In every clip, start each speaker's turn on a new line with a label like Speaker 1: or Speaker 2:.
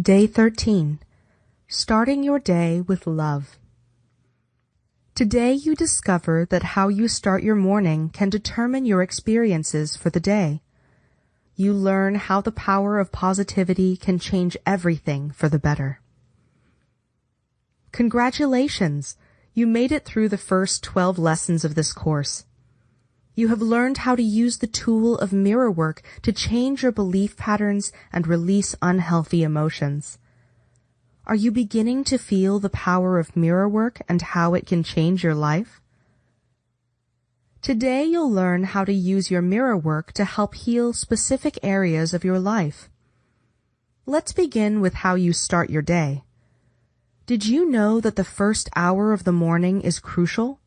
Speaker 1: Day 13. Starting your day with love. Today you discover that how you start your morning can determine your experiences for the day. You learn how the power of positivity can change everything for the better. Congratulations! You made it through the first 12 lessons of this course. You have learned how to use the tool of mirror work to change your belief patterns and release unhealthy emotions. Are you beginning to feel the power of mirror work and how it can change your life? Today you'll learn how to use your mirror work to help heal specific areas of your life. Let's begin with how you start your day. Did you know that the first hour of the morning is crucial?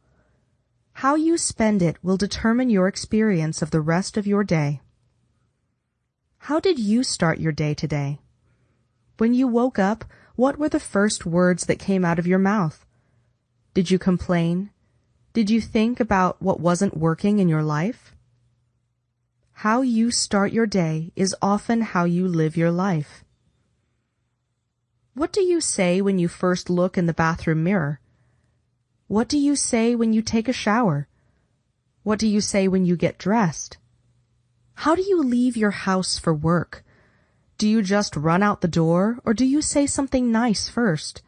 Speaker 1: How you spend it will determine your experience of the rest of your day. How did you start your day today? When you woke up, what were the first words that came out of your mouth? Did you complain? Did you think about what wasn't working in your life? How you start your day is often how you live your life. What do you say when you first look in the bathroom mirror? What do you say when you take a shower? What do you say when you get dressed? How do you leave your house for work? Do you just run out the door or do you say something nice first?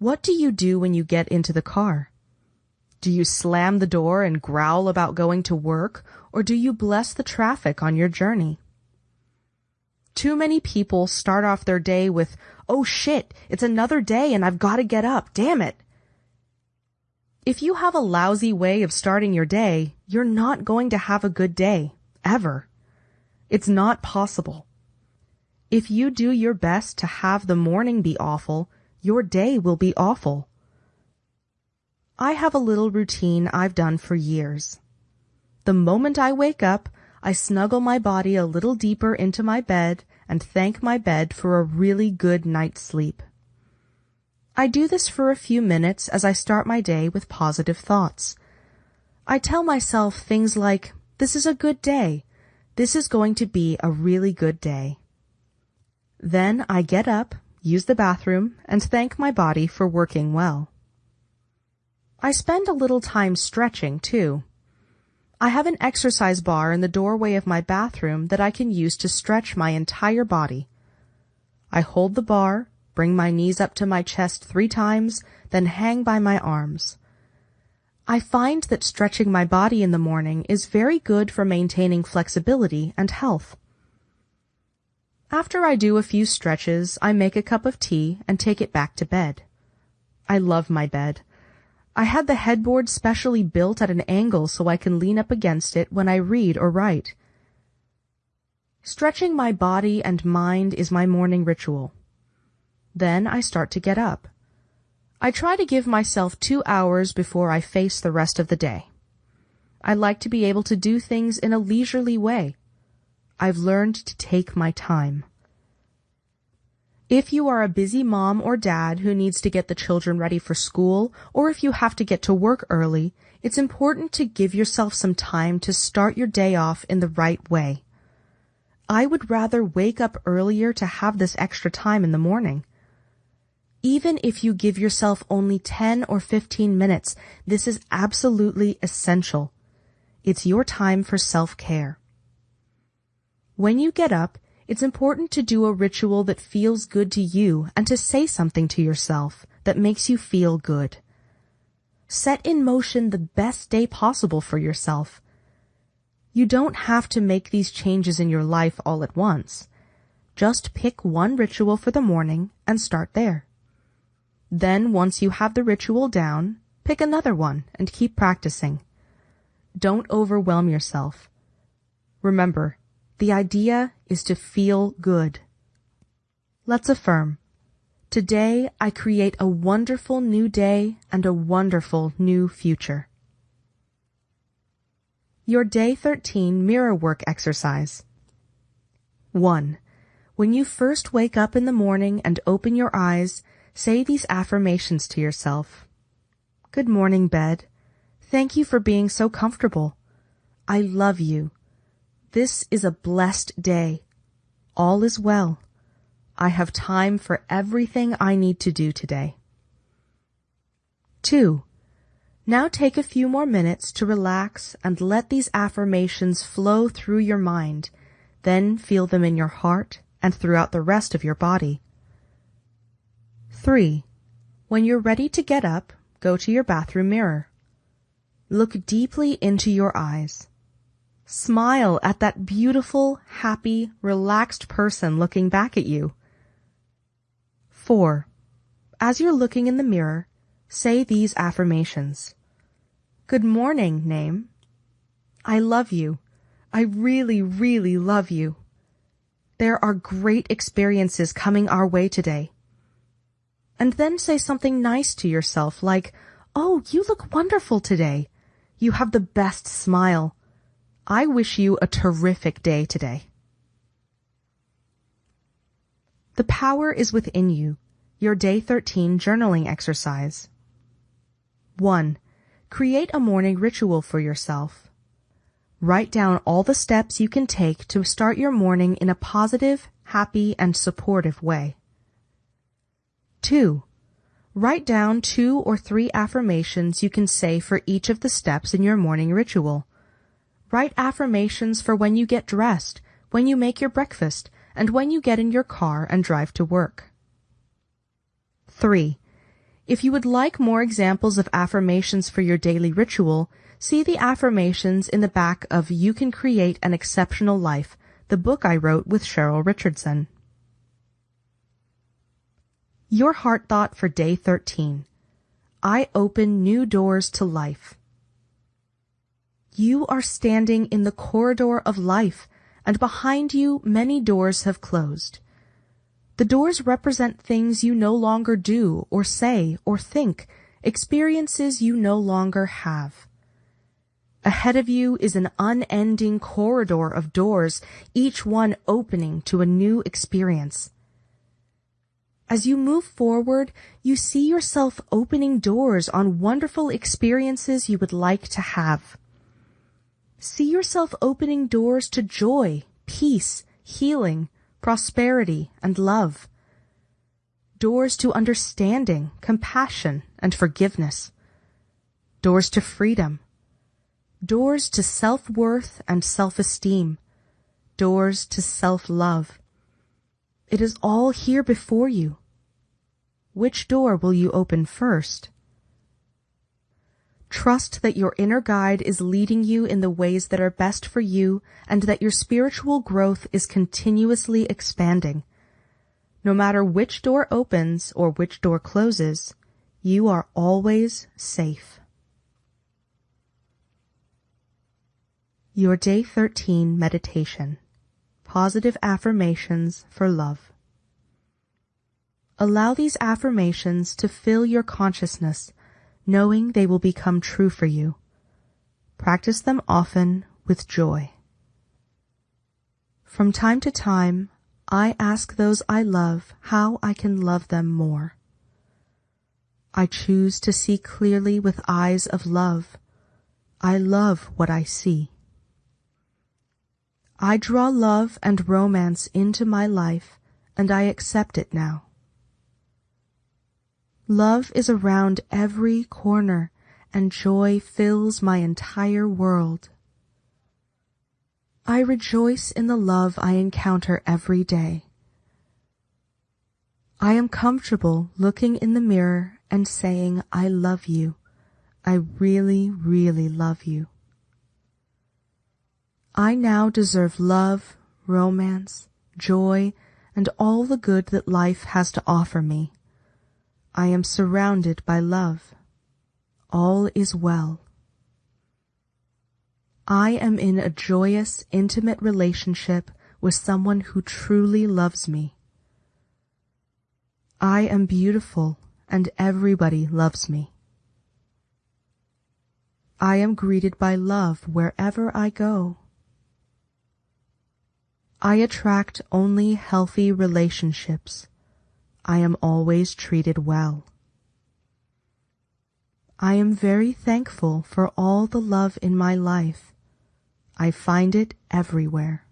Speaker 1: What do you do when you get into the car? Do you slam the door and growl about going to work or do you bless the traffic on your journey? Too many people start off their day with, oh shit, it's another day and I've got to get up, damn it. If you have a lousy way of starting your day, you're not going to have a good day, ever. It's not possible. If you do your best to have the morning be awful, your day will be awful. I have a little routine I've done for years. The moment I wake up, I snuggle my body a little deeper into my bed and thank my bed for a really good night's sleep. I do this for a few minutes as I start my day with positive thoughts. I tell myself things like, this is a good day. This is going to be a really good day. Then I get up, use the bathroom, and thank my body for working well. I spend a little time stretching, too. I have an exercise bar in the doorway of my bathroom that I can use to stretch my entire body. I hold the bar, bring my knees up to my chest three times, then hang by my arms. I find that stretching my body in the morning is very good for maintaining flexibility and health. After I do a few stretches, I make a cup of tea and take it back to bed. I love my bed. I had the headboard specially built at an angle so I can lean up against it when I read or write. Stretching my body and mind is my morning ritual. Then I start to get up. I try to give myself two hours before I face the rest of the day. I like to be able to do things in a leisurely way. I've learned to take my time. If you are a busy mom or dad who needs to get the children ready for school, or if you have to get to work early, it's important to give yourself some time to start your day off in the right way. I would rather wake up earlier to have this extra time in the morning. Even if you give yourself only 10 or 15 minutes, this is absolutely essential. It's your time for self-care. When you get up, it's important to do a ritual that feels good to you and to say something to yourself that makes you feel good. Set in motion the best day possible for yourself. You don't have to make these changes in your life all at once. Just pick one ritual for the morning and start there. Then once you have the ritual down, pick another one and keep practicing. Don't overwhelm yourself. Remember, the idea is to feel good. Let's affirm. Today I create a wonderful new day and a wonderful new future. Your Day 13 Mirror Work Exercise 1. When you first wake up in the morning and open your eyes, Say these affirmations to yourself. Good morning, bed. Thank you for being so comfortable. I love you. This is a blessed day. All is well. I have time for everything I need to do today. 2. Now take a few more minutes to relax and let these affirmations flow through your mind, then feel them in your heart and throughout the rest of your body. 3. When you're ready to get up, go to your bathroom mirror. Look deeply into your eyes. Smile at that beautiful, happy, relaxed person looking back at you. 4. As you're looking in the mirror, Say these affirmations. Good morning, name. I love you. I really, really love you. There are great experiences coming our way today. And then say something nice to yourself like, Oh, you look wonderful today. You have the best smile. I wish you a terrific day today. The power is within you. Your day 13 journaling exercise. 1. Create a morning ritual for yourself. Write down all the steps you can take to start your morning in a positive, happy, and supportive way. 2. Write down two or three affirmations you can say for each of the steps in your morning ritual. Write affirmations for when you get dressed, when you make your breakfast, and when you get in your car and drive to work. 3. If you would like more examples of affirmations for your daily ritual, see the affirmations in the back of You Can Create an Exceptional Life, the book I wrote with Cheryl Richardson. Your heart thought for day 13. I open new doors to life. You are standing in the corridor of life, and behind you many doors have closed. The doors represent things you no longer do or say or think, experiences you no longer have. Ahead of you is an unending corridor of doors, each one opening to a new experience. As you move forward, you see yourself opening doors on wonderful experiences you would like to have. See yourself opening doors to joy, peace, healing, prosperity, and love. Doors to understanding, compassion, and forgiveness. Doors to freedom. Doors to self-worth and self-esteem. Doors to self-love. It is all here before you. Which door will you open first? Trust that your inner guide is leading you in the ways that are best for you and that your spiritual growth is continuously expanding. No matter which door opens or which door closes, you are always safe. Your Day 13 Meditation Positive Affirmations for Love Allow these affirmations to fill your consciousness knowing they will become true for you. Practice them often with joy. From time to time, I ask those I love how I can love them more. I choose to see clearly with eyes of love. I love what I see. I draw love and romance into my life, and I accept it now. Love is around every corner, and joy fills my entire world. I rejoice in the love I encounter every day. I am comfortable looking in the mirror and saying, I love you. I really, really love you. I now deserve love, romance, joy, and all the good that life has to offer me. I am surrounded by love. All is well. I am in a joyous, intimate relationship with someone who truly loves me. I am beautiful and everybody loves me. I am greeted by love wherever I go. I attract only healthy relationships. I am always treated well. I am very thankful for all the love in my life. I find it everywhere.